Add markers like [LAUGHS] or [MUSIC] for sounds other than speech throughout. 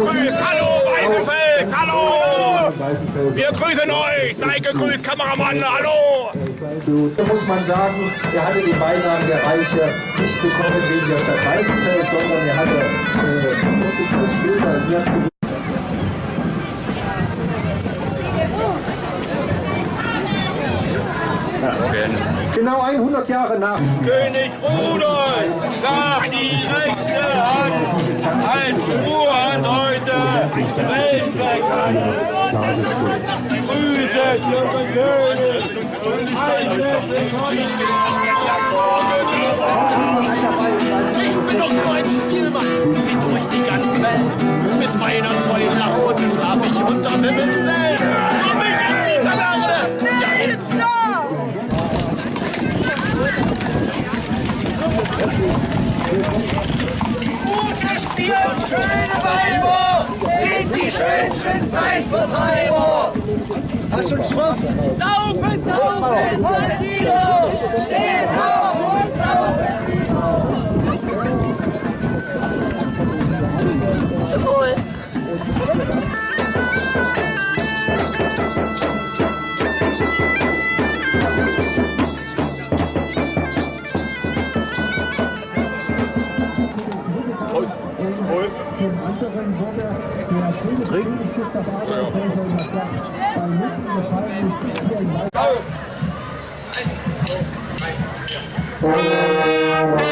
gegrüßt. Hallo, Weißenfels, hallo. Wir grüßen euch. Seid gegrüßt, Kameramann, hallo. Da muss man sagen, er hatte den Beinamen der Reiche nicht bekommen wegen der Stadt Weißenfels, sondern er hatte äh, kurze Zeit später, hier hat's Genau 100 Jahre nach König Rudolf An. König! Ich bin doch nur ein Spielmann, zieh durch die ganze Welt. Mit meiner tollen Laute schlaf ich unterm Himmelszelt. Komm mich in die Talarde! Ja, jetzt Gutes Bier schöne Weiber sind die schönsten Zeitvertreiber. Hast du einen Strophen? Saufen, saufen, König Gustav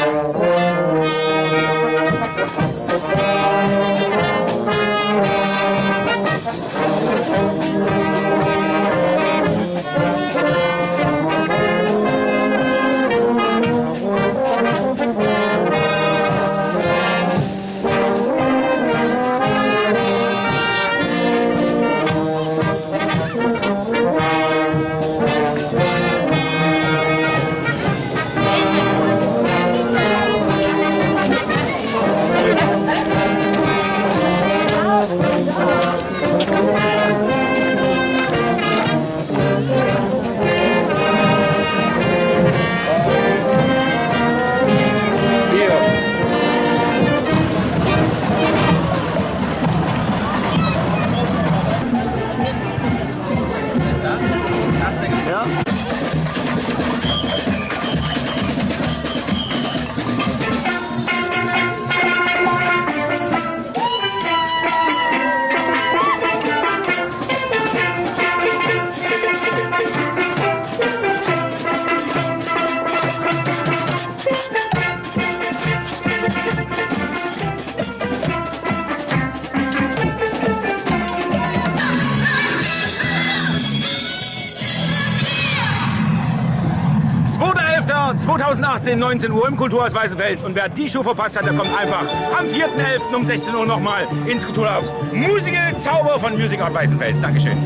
Elfter 2018, 19 Uhr im Kulturhaus Weißenfels. Und wer die Show verpasst hat, der kommt einfach am 4.11. um 16 Uhr nochmal ins Kulturhaus. Musige Zauber von Music Art Weißenfels. Dankeschön.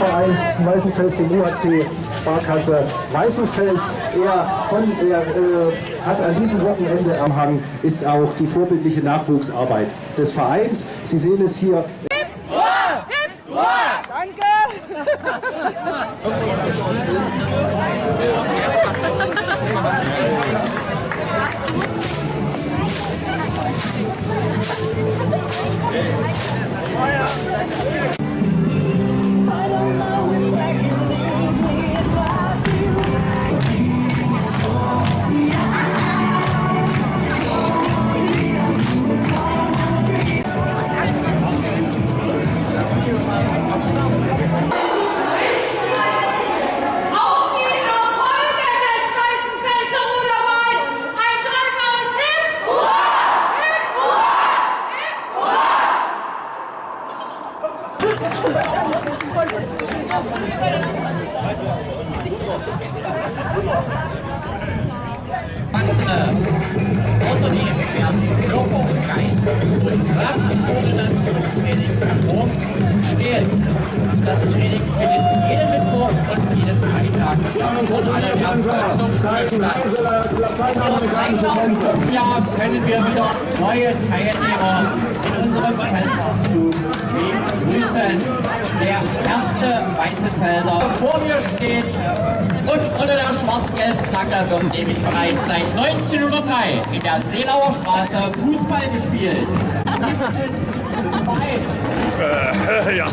Sportverein Weißenfels, dem UAC Sparkasse Weißenfels. Er, von, er äh, hat an diesem Wochenende am Hang, ist auch die vorbildliche Nachwuchsarbeit des Vereins. Sie sehen es hier. Auf Unternehmen werden Körper und Geist durch Kraft, ohne dass das Training Form steht. Das Training findet jeden Mittwoch und jeden Freitag und alle Ja, können wir wieder neue Teilnehmer Weißenfelder vor mir steht und unter der Schwarz-Gelb-Flagge wird nämlich bereits seit 1903 in der Seelauer Straße Fußball gespielt. Äh, [LAUGHS] ja.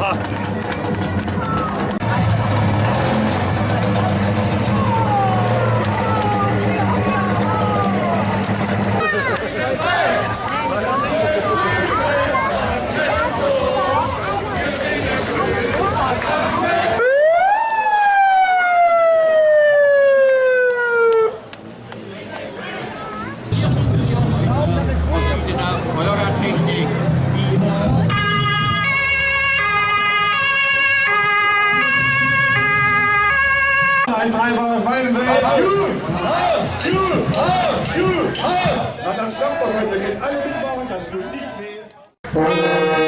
Ein dreifaches Weidenfeld. Na, das klappt doch heute. Wir gehen alle mitmachen, das nicht weh.